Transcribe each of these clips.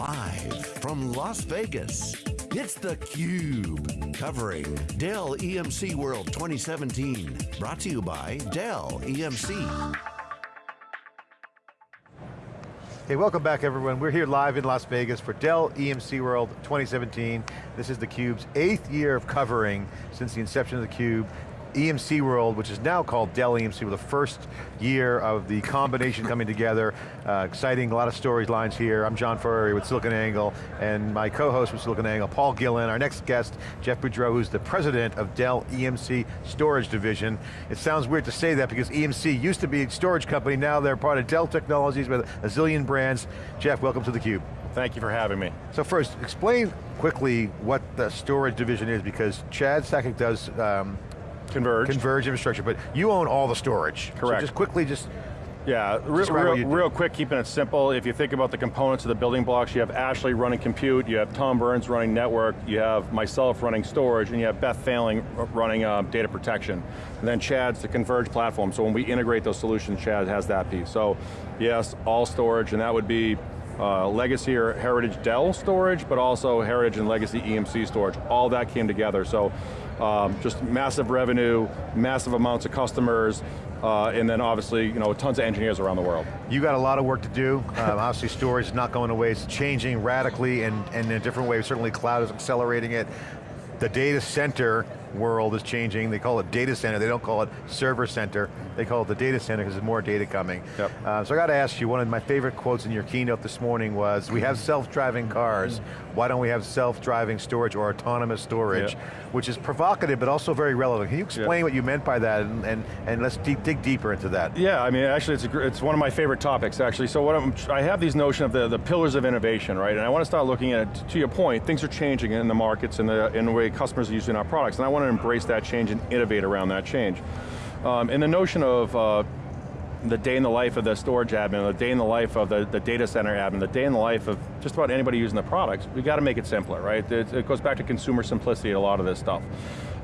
Live from Las Vegas, it's theCUBE, covering Dell EMC World 2017. Brought to you by Dell EMC. Hey, welcome back everyone. We're here live in Las Vegas for Dell EMC World 2017. This is theCUBE's eighth year of covering since the inception of theCUBE. EMC World, which is now called Dell EMC, with the first year of the combination coming together. Uh, exciting, a lot of storylines here. I'm John Furrier with SiliconANGLE, and my co-host with SiliconANGLE, Paul Gillen. Our next guest, Jeff Boudreau, who's the president of Dell EMC Storage Division. It sounds weird to say that because EMC used to be a storage company, now they're part of Dell Technologies with a zillion brands. Jeff, welcome to theCUBE. Thank you for having me. So first, explain quickly what the storage division is because Chad Sakac does um, Converge. Converge infrastructure, but you own all the storage. Correct. So just quickly, just yeah, real, real, real, quick, keeping it simple, if you think about the components of the building blocks, you have Ashley running compute, you have Tom Burns running network, you have myself running storage, and you have Beth Phalen running uh, data protection. And then Chad's the Converge platform, so when we integrate those solutions, Chad has that piece. So yes, all storage, and that would be uh, legacy or heritage Dell storage, but also heritage and legacy EMC storage. All that came together, so um, just massive revenue, massive amounts of customers, uh, and then obviously, you know, tons of engineers around the world. You got a lot of work to do. Um, obviously storage is not going away, it's changing radically and, and in a different way. Certainly cloud is accelerating it. The data center world is changing. They call it data center. They don't call it server center. They call it the data center because there's more data coming. Yep. Uh, so I got to ask you, one of my favorite quotes in your keynote this morning was, we have self-driving cars, why don't we have self-driving storage or autonomous storage? Yep. Which is provocative, but also very relevant. Can you explain yep. what you meant by that, and, and, and let's deep, dig deeper into that. Yeah, I mean, actually, it's, a, it's one of my favorite topics, actually. So what I'm, I have these notion of the, the pillars of innovation, right? And I want to start looking at, to your point, things are changing in the markets and the, in the way customers are using our products, and I want to embrace that change and innovate around that change. Um, and the notion of uh, the day in the life of the storage admin, the day in the life of the, the data center admin, the day in the life of just about anybody using the products, we got to make it simpler, right? It, it, goes back to consumer simplicity, a lot of this stuff.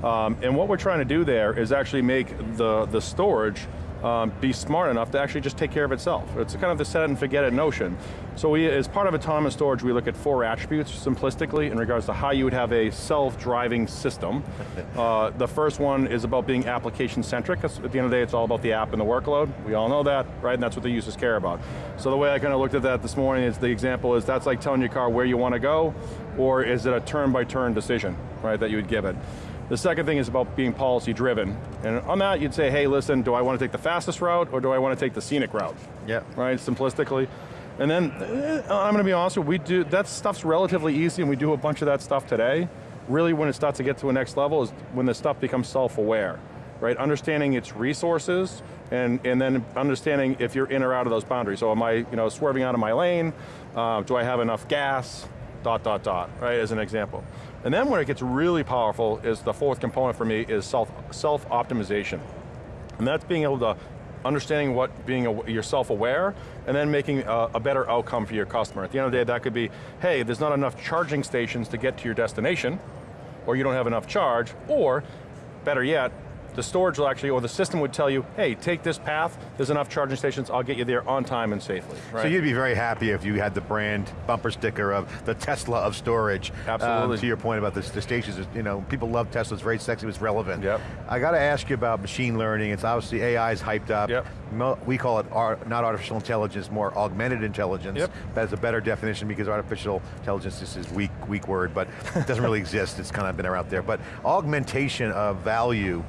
Um, and what we're trying to do there is actually make the, the storage um, be smart enough to actually just take care of itself. It's kind of the set and forget it notion. So we, as part of autonomous storage, we look at four attributes simplistically in regards to how you would have a self-driving system. uh, the first one is about being application-centric, because at the end of the day, it's all about the app and the workload. We all know that, right? And that's what the users care about. So the way I kind of looked at that this morning is the example is that's like telling your car where you want to go, or is it a turn-by-turn -turn decision, right, that you would give it. The second thing is about being policy driven. And on that, you'd say, hey, listen, do I want to take the fastest route or do I want to take the scenic route? Yeah. Right, simplistically. And then, eh, I'm going to be honest with you, we do, that stuff's relatively easy and we do a bunch of that stuff today. Really when it starts to get to a next level is when the stuff becomes self-aware. Right, understanding its resources and, and then understanding if you're in or out of those boundaries. So am I you know, swerving out of my lane? Uh, do I have enough gas? Dot, dot, dot, right, as an example. And then where it gets really powerful is the fourth component for me is self, self-optimization. And that's being able to understanding what being a, you're self-aware, and then making a, a, better outcome for your customer. At the end of the day, that could be, hey, there's not enough charging stations to get to your destination, or you don't have enough charge, or, better yet, the storage will actually, or the system would tell you, hey, take this path, there's enough charging stations, I'll get you there on time and safely. Right? So you'd be very happy if you had the brand bumper sticker of the Tesla of storage. Absolutely. Um, to your point about the, the stations, you know, people love Tesla, it's very sexy, it's relevant. Yep. I got to ask you about machine learning, it's obviously AI is hyped up. Yep. We call it not artificial intelligence, more augmented intelligence. Yep. That's a better definition because artificial intelligence this is weak, weak word, but it doesn't really exist, it's kind of been around there. But augmentation of value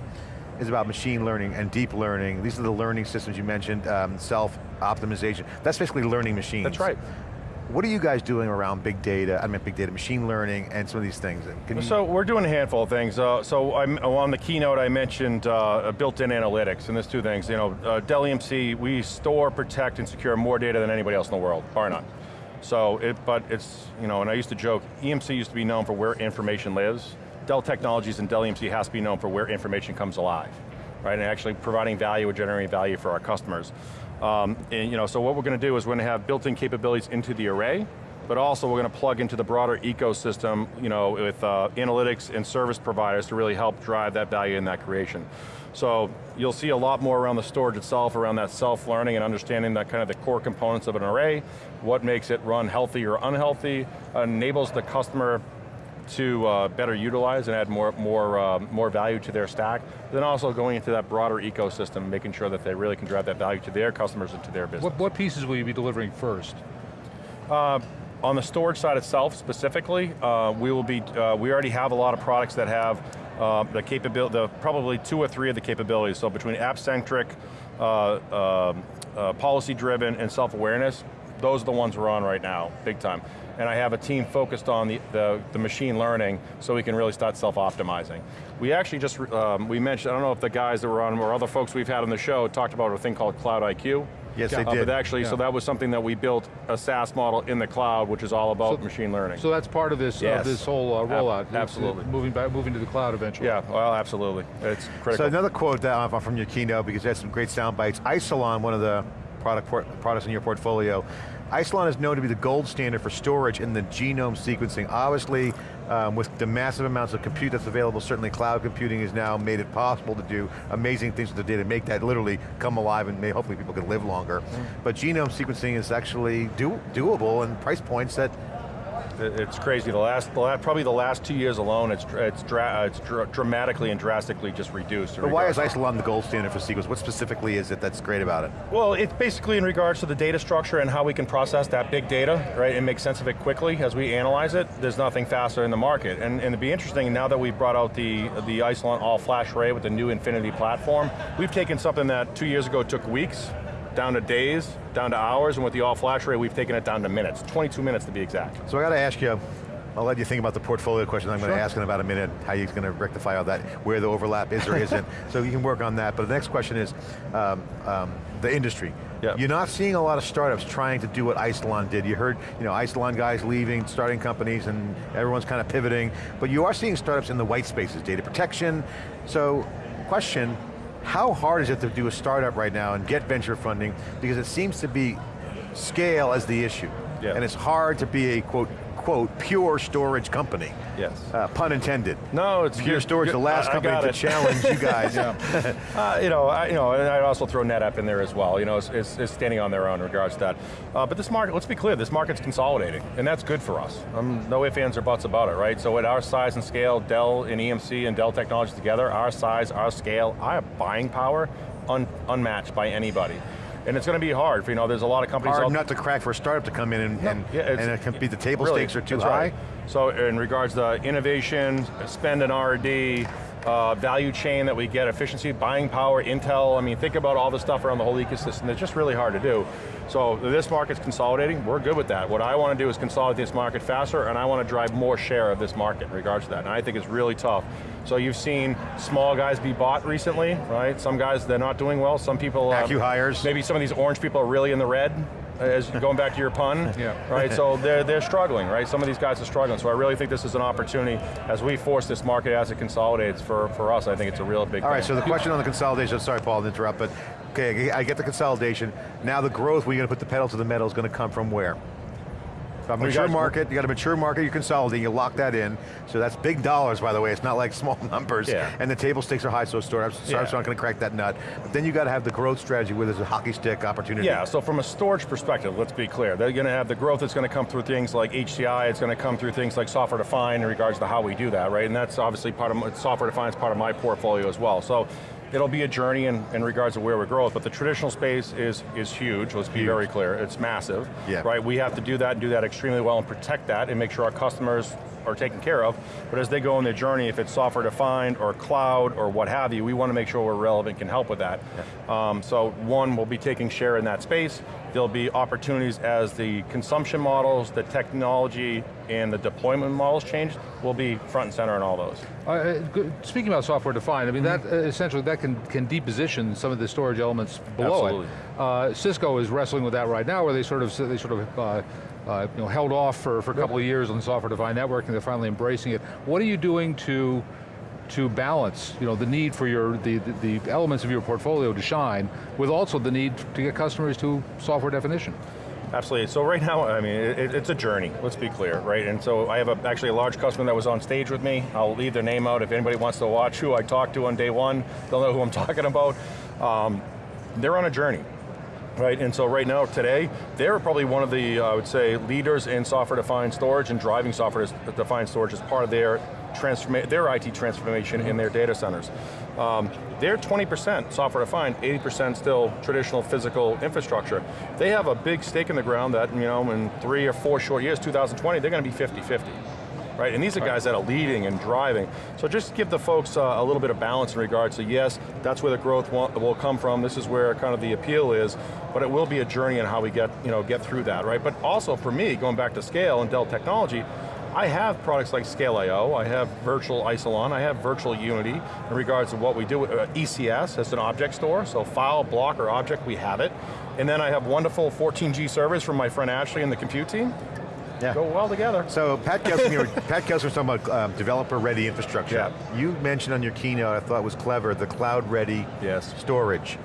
is about machine learning and deep learning. These are the learning systems you mentioned, um, self-optimization. That's basically learning machines. That's right. What are you guys doing around big data, I mean big data, machine learning, and some of these things? so we're doing a handful of things. Uh, so I'm, on the keynote I mentioned uh, built-in analytics, and there's two things. You know, uh, Dell EMC, we store, protect, and secure more data than anybody else in the world, bar none. So, it, but it's, you know, and I used to joke, EMC used to be known for where information lives. Dell Technologies and Dell EMC has to be known for where information comes alive, right? And actually providing value and generating value for our customers. Um, and you know, so what we're going to do is we're going to have built-in capabilities into the array, but also we're going to plug into the broader ecosystem, you know, with uh, analytics and service providers to really help drive that value in that creation. So you'll see a lot more around the storage itself, around that self-learning and understanding that kind of the core components of an array, what makes it run healthy or unhealthy, enables the customer to uh, better utilize and add more, more, uh, more value to their stack, then also going into that broader ecosystem, making sure that they really can drive that value to their customers and to their business. What, what pieces will you be delivering first? Uh, on the storage side itself specifically, uh, we will be, uh, we already have a lot of products that have uh, the capability, the, probably two or three of the capabilities. So between app-centric, uh, um, uh, policy-driven, and self-awareness, those are the ones we're on right now, big time. And I have a team focused on the, the, the machine learning so we can really start self-optimizing. We actually just, um, we mentioned, I don't know if the guys that were on or other folks we've had on the show talked about a thing called Cloud IQ. Yes, Uh, they did. But actually, so that was something that we built a SaaS model in the cloud, which is all about So- machine learning. So that's part of this, Yes. of this whole uh, Ab- rollout. It's, uh, absolutely. Moving back, moving to the cloud eventually. yeah, well, absolutely. It's critical. So another quote that, uh, from your keynote, because you had some great sound bites. Isilon, one of the product products in your portfolio, Isilon is known to be the gold standard for storage in the genome sequencing. Obviously, um, with the massive amounts of compute that's available, certainly cloud computing has now made it possible to do amazing things with the data, make that literally come alive and may, hopefully people can live longer. But genome sequencing is actually do, doable and price points that It's crazy. The last, the last, probably the last two years alone, it's it's, dra it's dr dramatically and drastically just reduced. But why is Isilon the gold standard for sequence? What specifically is it that's great about it? Well, it's basically in regards to the data structure and how we can process that big data, right, and make sense of it quickly as we analyze it. There's nothing faster in the market. And, and it'd be interesting, now that we've brought out the, the Isilon all-flash array with the new Infinity platform, we've taken something that two years ago took weeks, down to days, down to hours, and with the all-flash array, we've taken it down to minutes, 22 minutes to be exact. So I got to ask you, I'll let you think about the portfolio question I'm going to ask in about a minute, how you're going to rectify all that, where the overlap is or isn't, so you can work on that. But the next question is, um, um, the industry. Yeah. You're not seeing a lot of startups trying to do what Isilon did. You heard, you know, Isilon guys leaving, starting companies, and everyone's kind of pivoting, but you are seeing startups in the white spaces, data protection. So, question, how hard is it to do a startup right now and get venture funding? Because it seems to be scale as the issue. Yeah. And it's hard to be a quote, quote, pure storage company. Yes. Uh, pun intended. No, it's Pure you're- Storage, the last I- I company got to it. challenge you guys. Uh, you know, I, you know, and I'd also throw NetApp in there as well. You know, it's, it's, it's standing on their own in regards to that. Uh, but this market, let's be clear, this market's consolidating, and that's good for us. Um, no ifs, ands, or buts about it, right? So at our size and scale, Dell and EMC and Dell Technologies together, our size, our scale, our buying power, un, unmatched by anybody. And it's going to be hard. For, you know, there's a lot of companies Hard not to crack for a startup to come in and, and, yeah, and it can be the table Really, stakes are too high. right. So in regards to innovation, spend in R&D, uh, value chain that we get, efficiency, buying power, Intel, I mean, think about all the stuff around the whole ecosystem, it's just really hard to do. So this market's consolidating, we're good with that. What I want to do is consolidate this market faster, and I want to drive more share of this market in regards to that, and I think it's really tough. So you've seen small guys be bought recently, right? Some guys, they're not doing well, some people- uh, acqui-hires. Maybe some of these orange people are really in the red, as going back to your pun, Yeah. right? So they're, they're struggling, right? Some of these guys are struggling, so I really think this is an opportunity as we force this market as it consolidates for, for us, I think it's a real big All right, thing. so the question on the consolidation, sorry Paul to interrupt, but okay, I get the consolidation. Now the growth, you're going to put the pedal to the metal, is going to come from where? You mature market, you got a mature market, you're consolidating, you lock that in. So that's big dollars, by the way, it's not like small numbers. Yeah. And the table stakes are high, so startups, startups Yeah. aren't going to crack that nut. But then you got to have the growth strategy where there's a hockey stick opportunity. Yeah, so from a storage perspective, let's be clear. They're going to have the growth that's going to come through things like HCI, it's going to come through things like software defined in regards to how we do that, right? And that's obviously part of, my- software defined is part of my portfolio as well. So it'll be a journey in, in regards to where we grow, but the traditional space is, is huge, let's be Huge. very clear. It's massive, Yeah. right? We have to do that and do that extremely well and protect that and make sure our customers are taken care of, but as they go on their journey, if it's software defined or cloud or what have you, we want to make sure we're relevant, can help with that. Um, so one, we'll be taking share in that space. There'll be opportunities as the consumption models, the technology, and the deployment models change, we'll be front and center in all those. Uh, Uh, speaking about software defined, I mean that uh, essentially that can can deposition some of the storage elements below Absolutely. it. Uh, Cisco is wrestling with that right now, where they sort of they sort of uh, you know held off for, for a couple of years on software defined networking. They're finally embracing it. What are you doing to to balance, you know, the need for your the, the the elements of your portfolio to shine with also the need to get customers to software definition? Absolutely, so right now, I mean, it, it's a journey, let's be clear, right? And so I have a, actually a large customer that was on stage with me. I'll leave their name out if anybody wants to watch who I talked to on day one, they'll know who I'm talking about. Um, they're on a journey, right? And so right now, today, they're probably one of the, uh, I would say, leaders in software-defined storage and driving software-defined storage as part of their transforma their IT transformation in their data centers. Um, they're 20% software defined, 80% still traditional physical infrastructure. They have a big stake in the ground that, you know, in three or four short years, 2020, they're going to be 50-50 right? And these are guys that are leading and driving. So just give the folks uh, a little bit of balance in regards to, yes, that's where the growth will come from, this is where kind of the appeal is, but it will be a journey in how we get, you know, get through that, right? But also for me, going back to scale and Dell technology, I have products like Scale.io, I have virtual Isilon, I have virtual Unity in regards to what we do. Uh, ECS as an object store, so file, block, or object, we have it. And then I have wonderful 14G servers from my friend Ashley and the compute team. Yeah. Go well together. So Pat Gelsinger, Pat Gelsinger was talking about um, developer-ready infrastructure. Yeah. You mentioned on your keynote, I thought was clever, the cloud-ready yes. storage.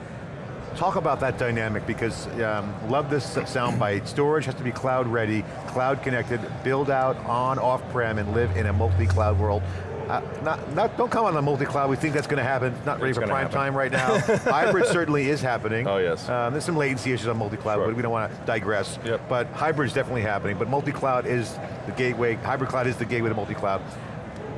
Talk about that dynamic because um, love this soundbite. Storage has to be cloud ready, cloud connected, build out on off-prem and live in a multi-cloud world. Uh, not, not, don't come on the multi-cloud, we think that's going to happen. Not ready it's for prime happen. time right now. hybrid certainly is happening. Oh yes. Um, there's some latency issues on multi-cloud, sure. but we don't want to digress. Yep. But hybrid is definitely happening, but multi-cloud is the gateway, hybrid cloud is the gateway to multi-cloud.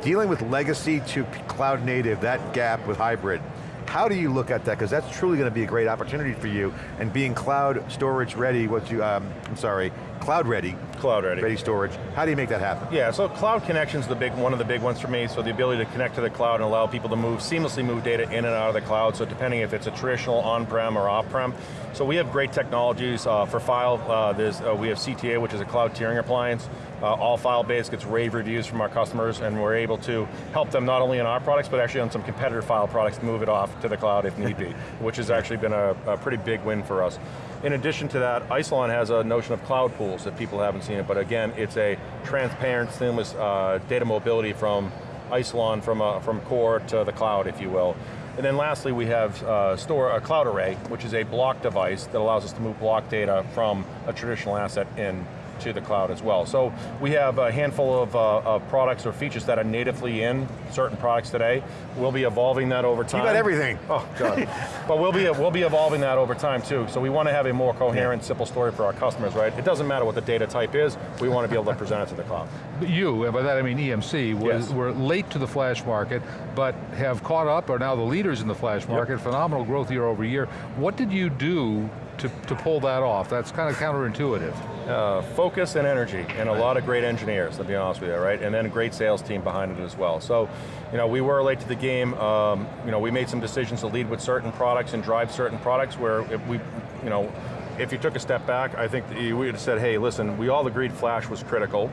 Dealing with legacy to cloud native, that gap with hybrid, how do you look at that? Because that's truly going to be a great opportunity for you, and being cloud storage ready, what you, um, I'm sorry, cloud ready. Cloud ready. Ready storage. How do you make that happen? Yeah, so cloud connection's the big, one of the big ones for me, so the ability to connect to the cloud and allow people to move, seamlessly move data in and out of the cloud, so depending if it's a traditional on-prem or off-prem. So we have great technologies uh, for file, uh, there's, uh, we have CTA, which is a cloud tiering appliance, uh, all file-based, gets rave reviews from our customers, and we're able to help them not only on our products, but actually on some competitor file products to move it off to the cloud if need be, which has actually been a, a pretty big win for us. In addition to that, Isilon has a notion of cloud pools if people haven't seen it, but again, it's a transparent, seamless uh, data mobility from Isilon, from, uh, from core to the cloud, if you will. And then lastly, we have uh, store a cloud array, which is a block device that allows us to move block data from a traditional asset in to the cloud as well. So we have a handful of, uh, of, products or features that are natively in certain products today. We'll be evolving that over time. You got everything. Oh, God. but we'll be, we'll be evolving that over time too. So we want to have a more coherent, yeah. simple story for our customers, right? It doesn't matter what the data type is, we want to be able to present it to the cloud. You, and by that I mean EMC, was, yes. were late to the flash market, but have caught up, are now the leaders in the flash market, yep. phenomenal growth year over year. What did you do to, to pull that off? That's kind of counterintuitive. Uh, focus and energy, and a lot of great engineers, to be honest with you, right? And then a great sales team behind it as well. So, you know, we were late to the game. Um, you know, we made some decisions to lead with certain products and drive certain products where we, you know, if you took a step back, I think we would have said, hey, listen, we all agreed flash was critical.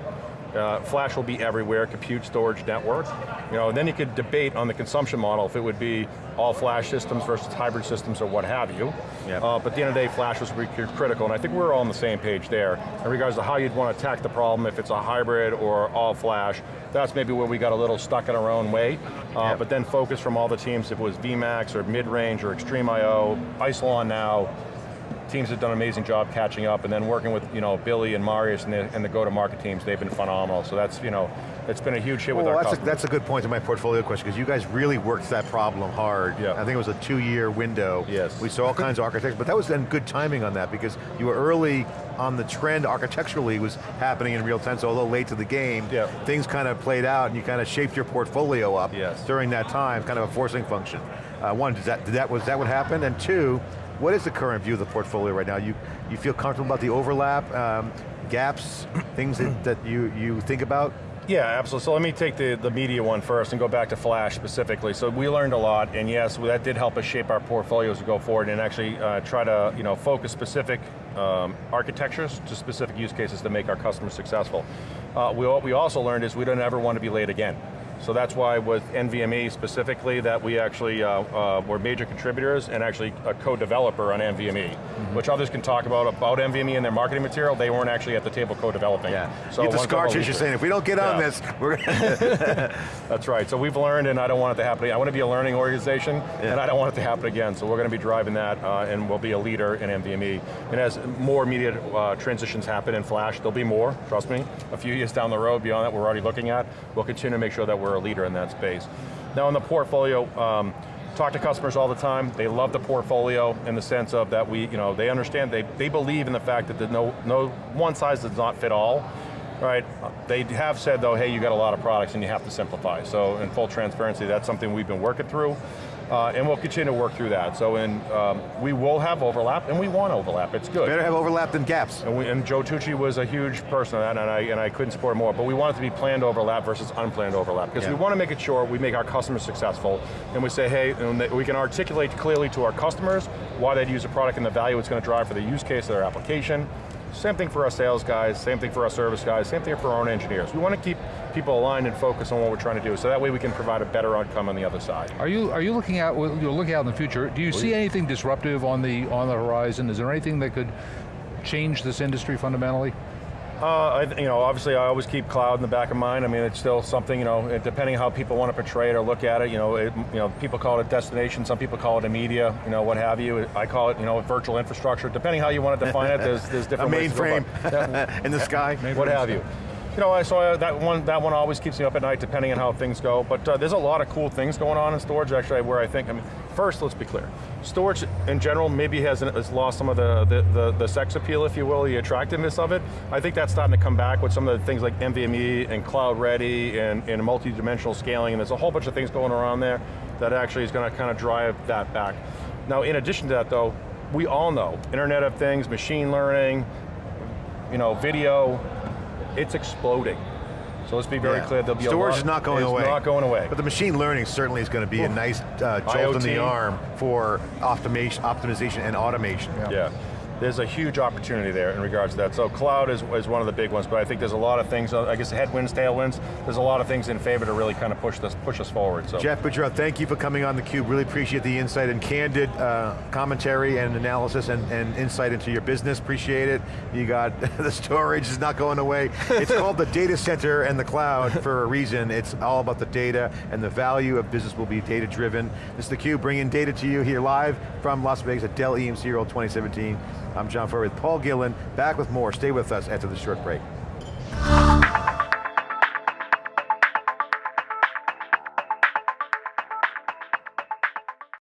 Uh, flash will be everywhere, compute, storage, network. You know, and then you could debate on the consumption model if it would be all flash systems versus hybrid systems or what have you. Yep. Uh, but at the end of the day, flash was critical, and I think we're all on the same page there in regards to how you'd want to attack the problem, if it's a hybrid or all flash. That's maybe where we got a little stuck in our own way. Uh, yep. But then focus from all the teams, if it was VMAX or mid-range or XtremIO, Isilon now, teams have done an amazing job catching up, and then working with you know Billy and Marius and the, and the go-to-market teams, they've been phenomenal. So that's you know, it's been a huge hit well, with our that's customers. A, that's a good point to my portfolio question, because you guys really worked that problem hard. Yeah. I think it was a two-year window. Yes. We saw all kinds of architects, but that was then good timing on that, because you were early on the trend architecturally was happening in real time, so although late to the game, yeah. things kind of played out and you kind of shaped your portfolio up yes. during that time, kind of a forcing function. Uh, one, did that, did that, was that what happened? And two, what is the current view of the portfolio right now? You, you feel comfortable about the overlap, um, gaps, things that, that you, you think about? Yeah, absolutely. So let me take the, the media one first and go back to Flash specifically. So we learned a lot, and yes, that did help us shape our portfolios to go forward and actually uh, try to you know, focus specific um, architectures to specific use cases to make our customers successful. Uh, we, what we also learned is we don't ever want to be late again. So that's why with NVMe specifically that we actually uh, uh, were major contributors and actually a co-developer on NVMe, Mm-hmm. which others can talk about about NVMe and their marketing material. They weren't actually at the table co-developing. Yeah, So get the scar tissue saying, if we don't get on Yeah. this, we're That's right, so we've learned and I don't want it to happen. I want to be a learning organization and I don't want it to happen again. So we're going to be driving that uh, and we'll be a leader in NVMe. And as more immediate uh, transitions happen in Flash, there'll be more, trust me. A few years down the road beyond that we're already looking at, we'll continue to make sure that we're a leader in that space. Now in the portfolio, um, talk to customers all the time. They love the portfolio in the sense of that we, you know, they understand, they, they believe in the fact that the no, no one size does not fit all. Right, they have said though, hey, you got a lot of products and you have to simplify. So in full transparency, that's something we've been working through. Uh, and we'll continue to work through that. So in, um, we will have overlap, and we want overlap, it's good. better have overlap than gaps. And, we, and Joe Tucci was a huge person of that, and I, and I couldn't support more, but we want it to be planned overlap versus unplanned overlap, because Yeah. we want to make it sure we make our customers successful, and we say, hey, we can articulate clearly to our customers why they'd use a product and the value it's going to drive for the use case of their application. Same thing for our sales guys, same thing for our service guys, same thing for our own engineers. We want to keep people aligned and focused on what we're trying to do, so that way we can provide a better outcome on the other side. Are you are you looking out? You're looking out in the future. Do you see anything disruptive on the on the horizon? Is there anything that could change this industry fundamentally? Uh, I, you know, obviously I always keep cloud in the back of mind. I mean, it's still something, you know, it- depending how people want to portray it or look at it, you know, it, you know, people call it a destination, some people call it a media, you know, what have you. I call it, you know, virtual infrastructure. Depending how you want to define it, there's, there's A different ways to mainframe in the sky. what have you. You know, so I, that one that one always keeps me up at night depending on how things go, but uh, there's a lot of cool things going on in storage actually where I think, I mean, first let's be clear, storage in general maybe has, has lost some of the, the, the, the sex appeal, if you will, the attractiveness of it. I think that's starting to come back with some of the things like NVMe and Cloud Ready and, and multi-dimensional scaling, and there's a whole bunch of things going around there that actually is going to kind of drive that back. Now in addition to that though, we all know, Internet of Things, machine learning, you know, video, it's exploding. So let's be very Yeah. clear, there'll be Storage a lot, is not going away. not going away. But the machine learning certainly is going to be a nice uh, jolt in the arm for optimization, optimization and automation. yeah. There's a huge opportunity there in regards to that. So cloud is, is one of the big ones, but I think there's a lot of things, uh, I guess headwinds, tailwinds, there's a lot of things in favor to really kind of push this, push us forward. So. Jeff Boudreau, thank you for coming on theCUBE. Really appreciate the insight and candid uh, commentary and analysis and, and insight into your business. Appreciate it. You got, the storage is not going away. It's called the data center and the cloud for a reason. It's all about the data and the value of business will be data driven. This is theCUBE bringing data to you here live from Las Vegas at Dell EMC World 2017. I'm John Furrier with Paul Gillen, back with more. Stay with us after this short break.